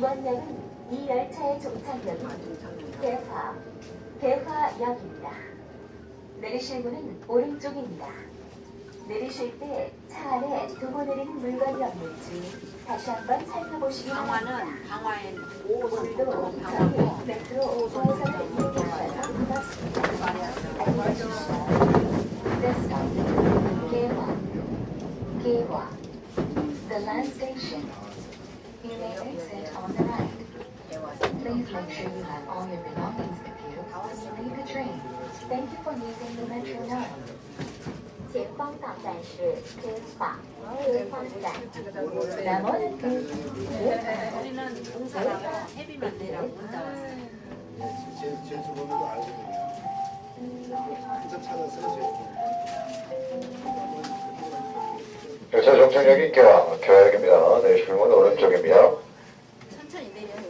이번 역은 이 열차의 종착역인 개화, 개화역입니다. 내리실 문은 오른쪽입니다. 내리실 때 차 안에 두고 내리는 물건이 없는지 다시 한번 살펴보시기 바랍니다. 강화는 강화엔 오늘도 5호선 저희 강화고 메트로 5호선을 이용하셔서 고맙습니다. 안녕히 계십시오. Stop, 개화, 개화. The land station. You may exit on the right. Please make sure you have all your belongings with you when you leave the train. Thank you for using the Metro line. 前方到站是天华天花站。나머는 그 우리는 봉사라고 헤비만 내라고 혼자 왔어요. 제, 제 주변에도 알거든요. 한참 찾아서 열차 정착역이 개화, 개화역입니다. 내리실 문은 오른쪽입니다. 你那边有。